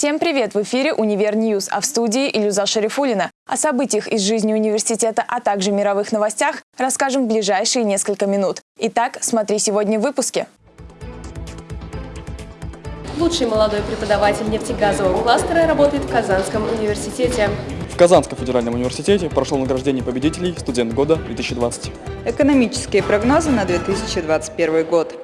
Всем привет! В эфире «Универ News», а в студии Илюза Шарифулина. О событиях из жизни университета, а также мировых новостях расскажем в ближайшие несколько минут. Итак, смотри сегодня в выпуске. Лучший молодой преподаватель нефтегазового кластера работает в Казанском университете. В Казанском федеральном университете прошло награждение победителей «Студент года 2020». Экономические прогнозы на 2021 год.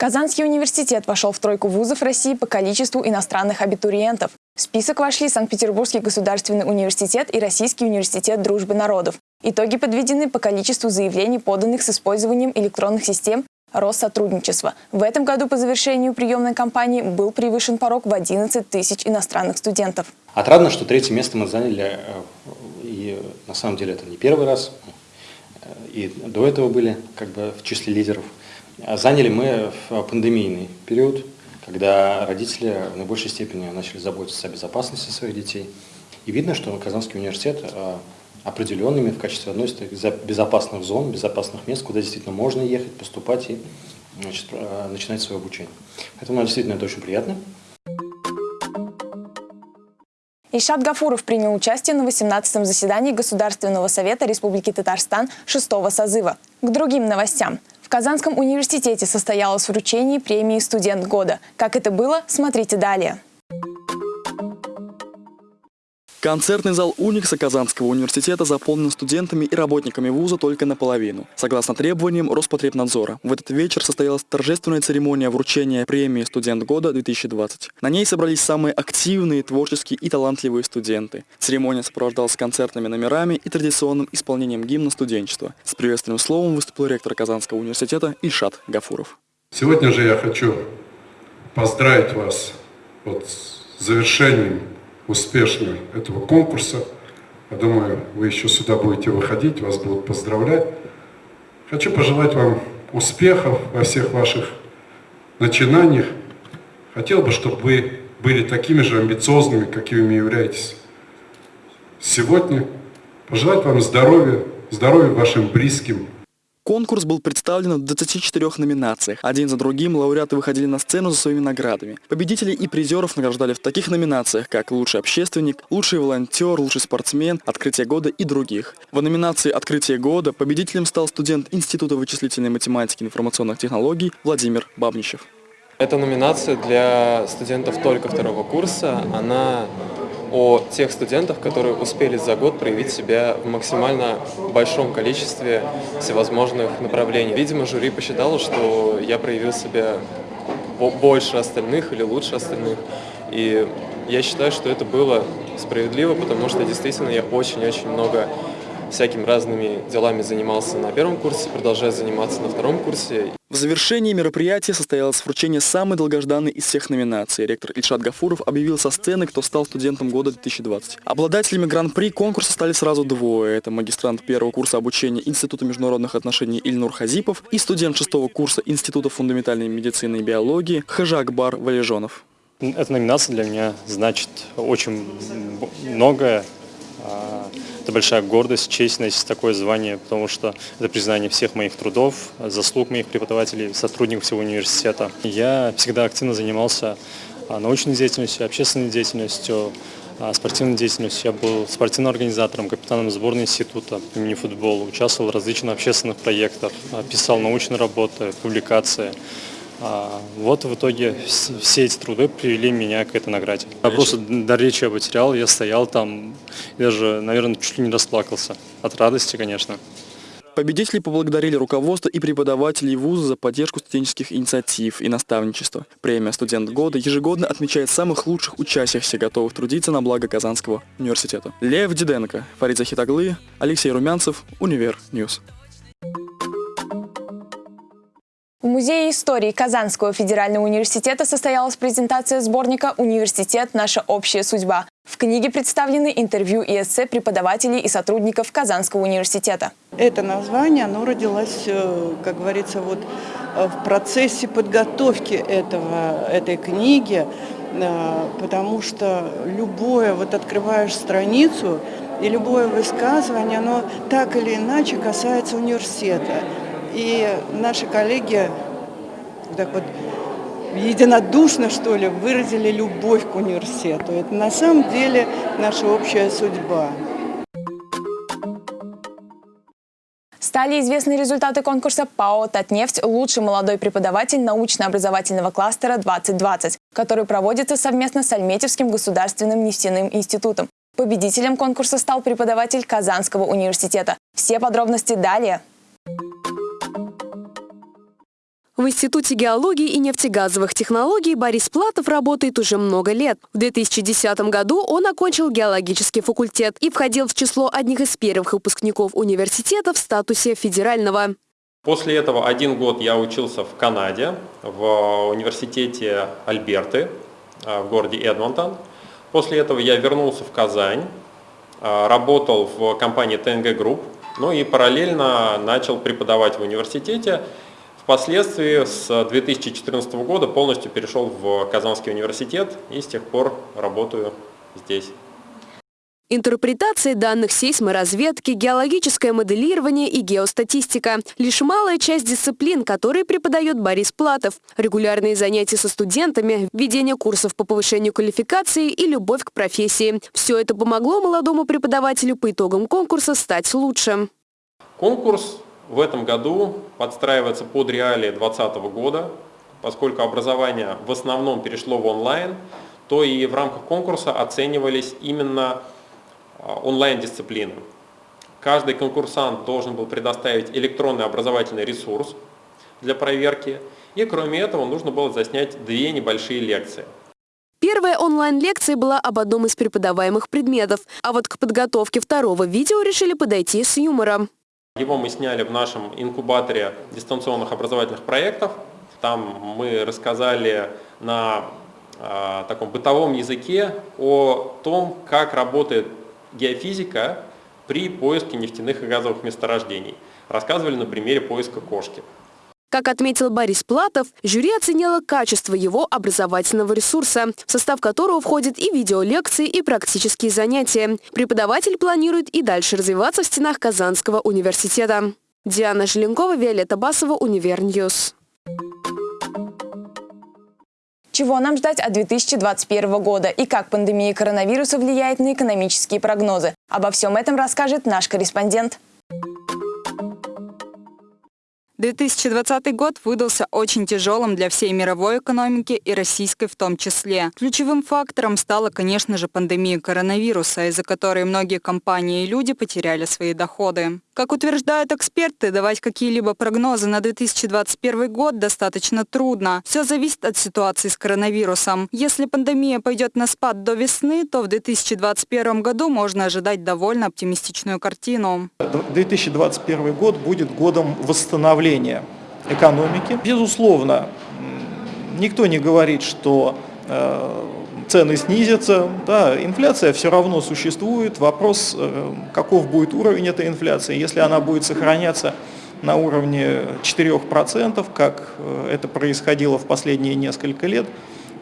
Казанский университет вошел в тройку вузов России по количеству иностранных абитуриентов. В список вошли Санкт-Петербургский государственный университет и Российский университет дружбы народов. Итоги подведены по количеству заявлений, поданных с использованием электронных систем Россотрудничества. В этом году по завершению приемной кампании был превышен порог в 11 тысяч иностранных студентов. Отрадно, что третье место мы заняли, э, и на самом деле это не первый раз, э, и до этого были как бы в числе лидеров – заняли мы в пандемийный период, когда родители в наибольшей степени начали заботиться о безопасности своих детей. И видно, что Казанский университет а, определенными в качестве одной из безопасных зон, безопасных мест, куда действительно можно ехать, поступать и значит, а, начинать свое обучение. Поэтому нам действительно это очень приятно. Ишат Гафуров принял участие на 18-м заседании Государственного совета Республики Татарстан 6 созыва. К другим новостям. Казанском университете состоялось вручение премии «Студент года». Как это было, смотрите далее. Концертный зал Уникса Казанского университета заполнен студентами и работниками вуза только наполовину, согласно требованиям Роспотребнадзора. В этот вечер состоялась торжественная церемония вручения премии «Студент года-2020». На ней собрались самые активные, творческие и талантливые студенты. Церемония сопровождалась концертными номерами и традиционным исполнением гимна студенчества. С приветственным словом выступил ректор Казанского университета Ильшат Гафуров. Сегодня же я хочу поздравить вас вот с завершением успешно этого конкурса. Я думаю, вы еще сюда будете выходить, вас будут поздравлять. Хочу пожелать вам успехов во всех ваших начинаниях. Хотел бы, чтобы вы были такими же амбициозными, какими являетесь сегодня. Пожелать вам здоровья, здоровья вашим близким, Конкурс был представлен в 24 номинациях. Один за другим лауреаты выходили на сцену за своими наградами. Победителей и призеров награждали в таких номинациях, как «Лучший общественник», «Лучший волонтер», «Лучший спортсмен», «Открытие года» и других. В номинации «Открытие года» победителем стал студент Института вычислительной математики и информационных технологий Владимир Бабничев. Эта номинация для студентов только второго курса. Она о тех студентах, которые успели за год проявить себя в максимально большом количестве всевозможных направлений. Видимо, жюри посчитало, что я проявил себя больше остальных или лучше остальных. И я считаю, что это было справедливо, потому что действительно я очень-очень много всякими разными делами занимался на первом курсе, продолжаю заниматься на втором курсе. В завершении мероприятия состоялось вручение самой долгожданной из всех номинаций. Ректор Ильшат Гафуров объявил со сцены, кто стал студентом года 2020. Обладателями гран-при конкурса стали сразу двое. Это магистрант первого курса обучения Института международных отношений Ильнур Хазипов и студент шестого курса Института фундаментальной медицины и биологии Хажакбар Валежонов. Эта номинация для меня значит очень многое. Это большая гордость, честь носить такое звание, потому что это признание всех моих трудов, заслуг моих преподавателей, сотрудников всего университета. Я всегда активно занимался а, научной деятельностью, общественной деятельностью, а, спортивной деятельностью. Я был спортивным организатором, капитаном сборной института по мини-футболу, участвовал в различных общественных проектах, а, писал научные работы, публикации. Вот в итоге все эти труды привели меня к этой награде. Я просто дар речи я потерял, я стоял там, даже, наверное, чуть ли не расплакался. От радости, конечно. Победители поблагодарили руководство и преподавателей вуза за поддержку студенческих инициатив и наставничества. Премия «Студент года» ежегодно отмечает самых лучших учащихся, готовых трудиться на благо Казанского университета. Лев Диденко, Фарид Захитаглы, Алексей Румянцев, Универ News. В Музее истории Казанского федерального университета состоялась презентация сборника «Университет. Наша общая судьба». В книге представлены интервью и эссе преподавателей и сотрудников Казанского университета. Это название, оно родилось, э, как говорится, вот э, в процессе подготовки этого, этой книги, э, потому что любое, вот открываешь страницу, и любое высказывание, оно так или иначе касается университета. И наши коллеги так вот единодушно, что ли, выразили любовь к университету. Это на самом деле наша общая судьба. Стали известны результаты конкурса ПАО «Татнефть. Лучший молодой преподаватель научно-образовательного кластера 2020», который проводится совместно с Альметьевским государственным нефтяным институтом. Победителем конкурса стал преподаватель Казанского университета. Все подробности далее. В Институте геологии и нефтегазовых технологий Борис Платов работает уже много лет. В 2010 году он окончил геологический факультет и входил в число одних из первых выпускников университета в статусе федерального. После этого один год я учился в Канаде, в университете Альберты э, в городе Эдмонтон. После этого я вернулся в Казань, э, работал в компании ТНГ-Групп, ну и параллельно начал преподавать в университете Впоследствии с 2014 года полностью перешел в Казанский университет и с тех пор работаю здесь. Интерпретация данных сейсморазведки, геологическое моделирование и геостатистика – лишь малая часть дисциплин, которые преподает Борис Платов. Регулярные занятия со студентами, ведение курсов по повышению квалификации и любовь к профессии. Все это помогло молодому преподавателю по итогам конкурса стать лучшим. Конкурс в этом году подстраивается под реалии 2020 года, поскольку образование в основном перешло в онлайн, то и в рамках конкурса оценивались именно а, онлайн-дисциплины. Каждый конкурсант должен был предоставить электронный образовательный ресурс для проверки, и кроме этого нужно было заснять две небольшие лекции. Первая онлайн-лекция была об одном из преподаваемых предметов, а вот к подготовке второго видео решили подойти с юмором. Его мы сняли в нашем инкубаторе дистанционных образовательных проектов. Там мы рассказали на э, таком бытовом языке о том, как работает геофизика при поиске нефтяных и газовых месторождений. Рассказывали на примере поиска кошки. Как отметил Борис Платов, жюри оценило качество его образовательного ресурса, в состав которого входят и видеолекции, и практические занятия. Преподаватель планирует и дальше развиваться в стенах Казанского университета. Диана Желенкова, Виолетта Басова, Универ News. Чего нам ждать от 2021 года и как пандемия коронавируса влияет на экономические прогнозы? Обо всем этом расскажет наш корреспондент. 2020 год выдался очень тяжелым для всей мировой экономики и российской в том числе. Ключевым фактором стала, конечно же, пандемия коронавируса, из-за которой многие компании и люди потеряли свои доходы. Как утверждают эксперты, давать какие-либо прогнозы на 2021 год достаточно трудно. Все зависит от ситуации с коронавирусом. Если пандемия пойдет на спад до весны, то в 2021 году можно ожидать довольно оптимистичную картину. 2021 год будет годом восстановления экономики. Безусловно, никто не говорит, что цены снизятся, да, инфляция все равно существует, вопрос, э, каков будет уровень этой инфляции, если она будет сохраняться на уровне 4%, как э, это происходило в последние несколько лет,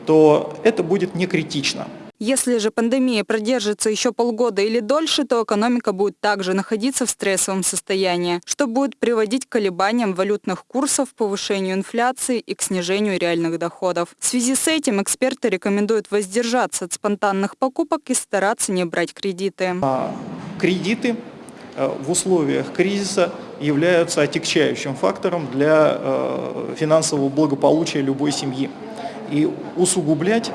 то это будет не критично. Если же пандемия продержится еще полгода или дольше, то экономика будет также находиться в стрессовом состоянии, что будет приводить к колебаниям валютных курсов, повышению инфляции и к снижению реальных доходов. В связи с этим эксперты рекомендуют воздержаться от спонтанных покупок и стараться не брать кредиты. А кредиты э, в условиях кризиса являются отягчающим фактором для э, финансового благополучия любой семьи. И усугублять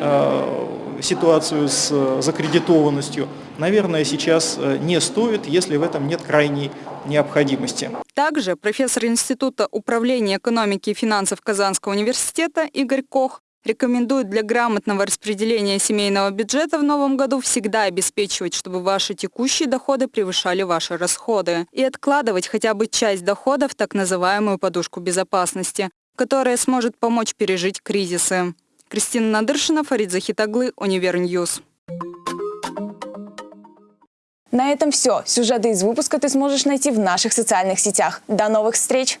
э, ситуацию с э, закредитованностью, наверное, сейчас э, не стоит, если в этом нет крайней необходимости. Также профессор Института управления экономики и финансов Казанского университета Игорь Кох рекомендует для грамотного распределения семейного бюджета в новом году всегда обеспечивать, чтобы ваши текущие доходы превышали ваши расходы, и откладывать хотя бы часть дохода в так называемую подушку безопасности, которая сможет помочь пережить кризисы. Кристина Надыршина, Фарид Захитаглы, Универ News. На этом все. Сюжеты из выпуска ты сможешь найти в наших социальных сетях. До новых встреч!